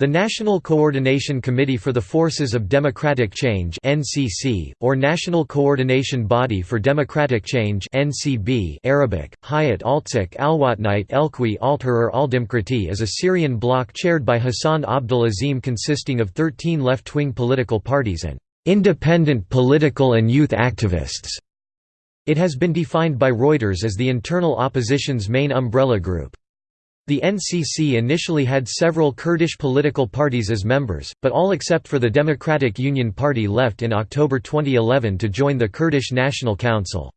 The National Coordination Committee for the Forces of Democratic Change (NCC) or National Coordination Body for Democratic Change (NCB) Arabic: Hayat Altsik Alwatnite Elqui Altahrir Aldemkrati is a Syrian bloc chaired by Hassan Abdul Azim consisting of 13 left-wing political parties and independent political and youth activists. It has been defined by Reuters as the internal opposition's main umbrella group. The NCC initially had several Kurdish political parties as members, but all except for the Democratic Union Party left in October 2011 to join the Kurdish National Council.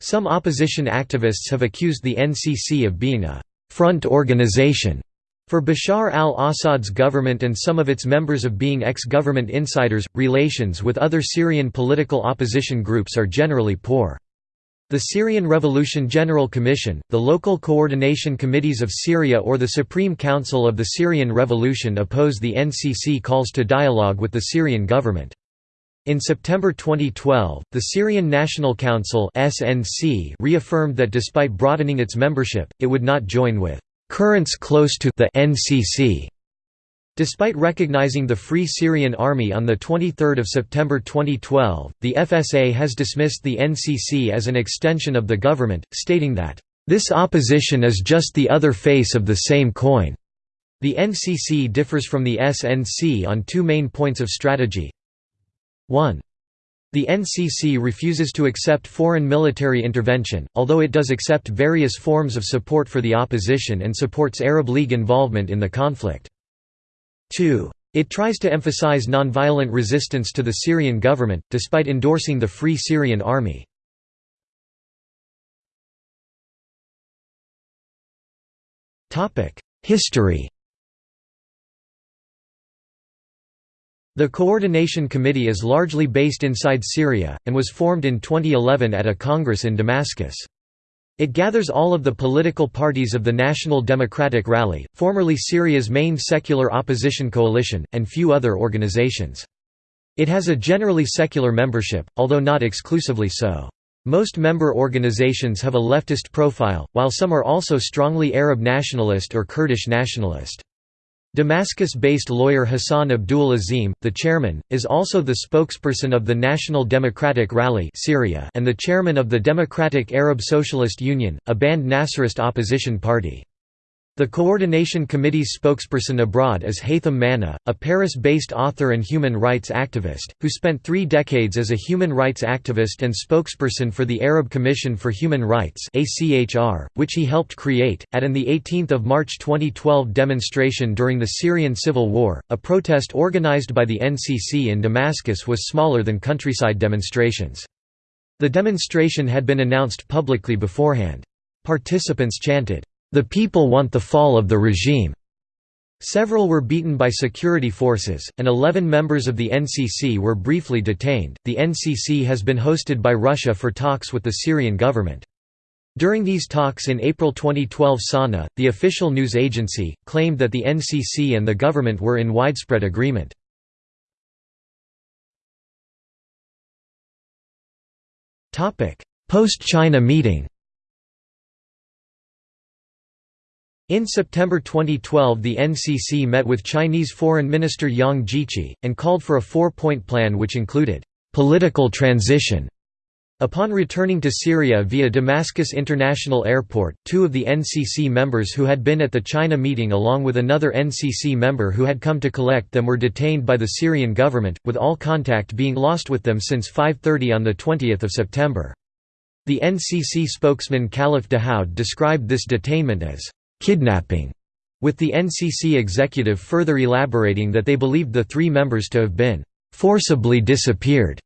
Some opposition activists have accused the NCC of being a «front organization» for Bashar al-Assad's government and some of its members of being ex-government insiders. Relations with other Syrian political opposition groups are generally poor. The Syrian Revolution General Commission, the local coordination committees of Syria or the Supreme Council of the Syrian Revolution oppose the NCC calls to dialogue with the Syrian government. In September 2012, the Syrian National Council (SNC) reaffirmed that despite broadening its membership, it would not join with currents close to the NCC Despite recognizing the Free Syrian Army on 23 September 2012, the FSA has dismissed the NCC as an extension of the government, stating that, "...this opposition is just the other face of the same coin." The NCC differs from the SNC on two main points of strategy. 1. The NCC refuses to accept foreign military intervention, although it does accept various forms of support for the opposition and supports Arab League involvement in the conflict. 2. It tries to emphasize nonviolent resistance to the Syrian government, despite endorsing the Free Syrian Army. History The Coordination Committee is largely based inside Syria, and was formed in 2011 at a congress in Damascus. It gathers all of the political parties of the National Democratic Rally, formerly Syria's main secular opposition coalition, and few other organizations. It has a generally secular membership, although not exclusively so. Most member organizations have a leftist profile, while some are also strongly Arab nationalist or Kurdish nationalist. Damascus-based lawyer Hassan Abdul Azim, the chairman, is also the spokesperson of the National Democratic Rally Syria and the chairman of the Democratic Arab Socialist Union, a banned Nasserist opposition party. The Coordination Committee's spokesperson abroad is Haytham Manna, a Paris-based author and human rights activist, who spent three decades as a human rights activist and spokesperson for the Arab Commission for Human Rights which he helped create. At an 18 March 2012 demonstration during the Syrian civil war, a protest organized by the NCC in Damascus was smaller than countryside demonstrations. The demonstration had been announced publicly beforehand. Participants chanted, the people want the fall of the regime. Several were beaten by security forces, and 11 members of the NCC were briefly detained. The NCC has been hosted by Russia for talks with the Syrian government. During these talks in April 2012 Sana, the official news agency, claimed that the NCC and the government were in widespread agreement. Post-China meeting In September 2012 the NCC met with Chinese Foreign Minister Yang Jiechi, and called for a four-point plan which included, "...political transition." Upon returning to Syria via Damascus International Airport, two of the NCC members who had been at the China meeting along with another NCC member who had come to collect them were detained by the Syrian government, with all contact being lost with them since 5.30 on 20 September. The NCC spokesman Khalif Dahoud described this detainment as kidnapping, with the NCC executive further elaborating that they believed the three members to have been forcibly disappeared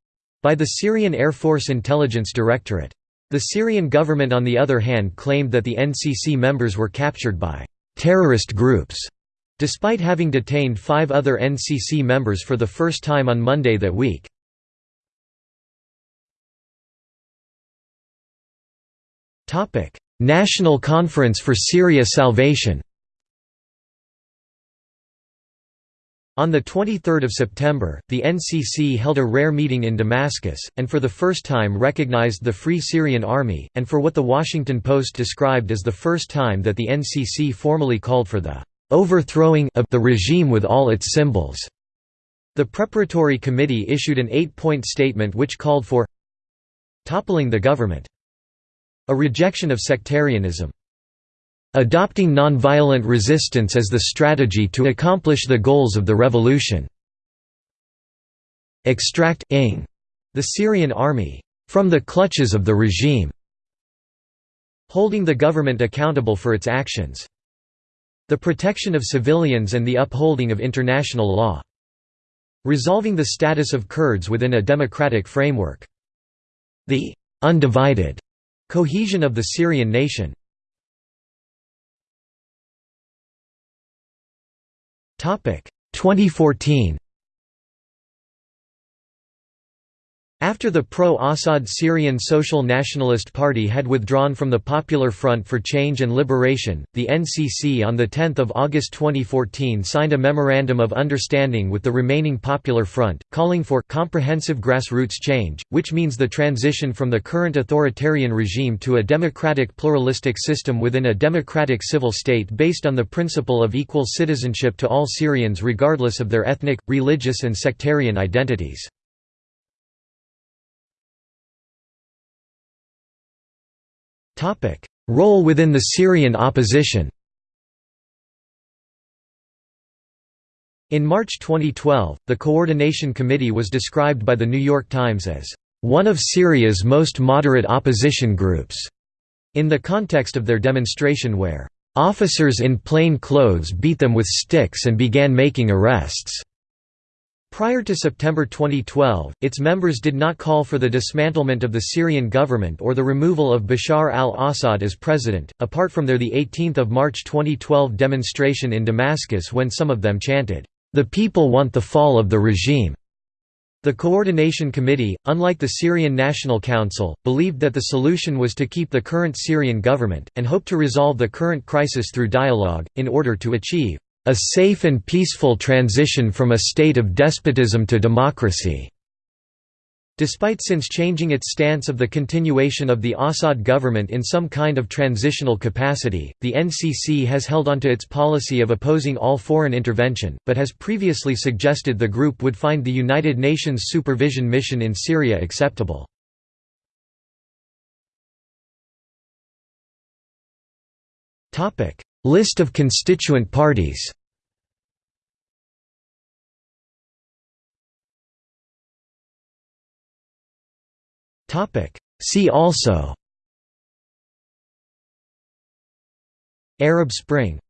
by the Syrian Air Force Intelligence Directorate. The Syrian government on the other hand claimed that the NCC members were captured by terrorist groups, despite having detained five other NCC members for the first time on Monday that week. National Conference for Syria Salvation On 23 September, the NCC held a rare meeting in Damascus, and for the first time recognized the Free Syrian Army, and for what The Washington Post described as the first time that the NCC formally called for the overthrowing of the regime with all its symbols. The preparatory committee issued an eight-point statement which called for toppling the government, a rejection of sectarianism, adopting nonviolent resistance as the strategy to accomplish the goals of the revolution, extract the Syrian army. From the clutches of the regime, holding the government accountable for its actions, the protection of civilians and the upholding of international law, resolving the status of Kurds within a democratic framework, the undivided cohesion of the Syrian nation. Topic 2014 After the pro-Assad Syrian Social Nationalist Party had withdrawn from the Popular Front for Change and Liberation, the NCC on 10 August 2014 signed a Memorandum of Understanding with the remaining Popular Front, calling for «comprehensive grassroots change», which means the transition from the current authoritarian regime to a democratic pluralistic system within a democratic civil state based on the principle of equal citizenship to all Syrians regardless of their ethnic, religious and sectarian identities. Topic: Role within the Syrian opposition. In March 2012, the Coordination Committee was described by The New York Times as one of Syria's most moderate opposition groups, in the context of their demonstration where officers in plain clothes beat them with sticks and began making arrests. Prior to September 2012, its members did not call for the dismantlement of the Syrian government or the removal of Bashar al-Assad as president, apart from their 18 March 2012 demonstration in Damascus when some of them chanted, "'The people want the fall of the regime'". The Coordination Committee, unlike the Syrian National Council, believed that the solution was to keep the current Syrian government, and hoped to resolve the current crisis through dialogue, in order to achieve a safe and peaceful transition from a state of despotism to democracy." Despite since changing its stance of the continuation of the Assad government in some kind of transitional capacity, the NCC has held onto its policy of opposing all foreign intervention, but has previously suggested the group would find the United Nations supervision mission in Syria acceptable. List of constituent parties. See also. Arab Spring